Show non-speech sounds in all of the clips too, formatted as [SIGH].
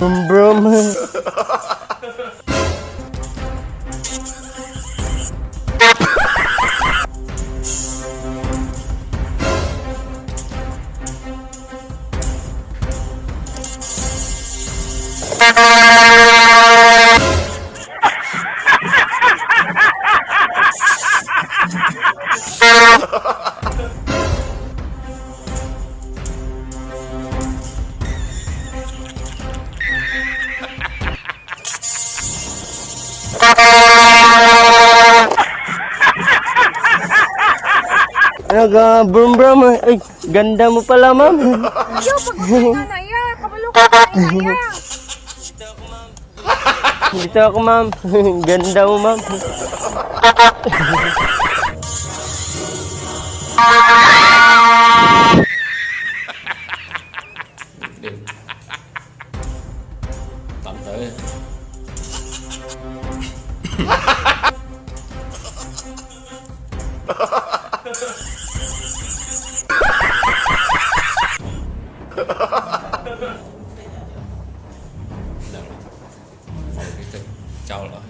Brum [LAUGHS] brum. Ano ka, brum brum. Ay, ganda mo pala, ma'am. Yo, pagkakita na iya. Kabalo ka na iya. Dito ako, ma'am. [LAUGHS] Ganda mo, ma'am. Tắm tới ang pagkaon.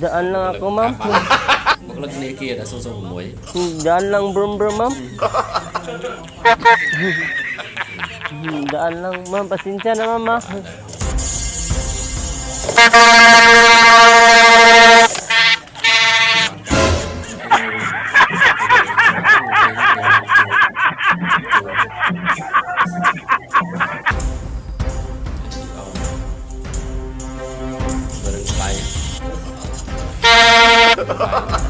Daan lang. Maglag ni kia muối Daan lang, brum brum, ma'am. Daan lang, ma'am. Pasensya na, bay [LAUGHS]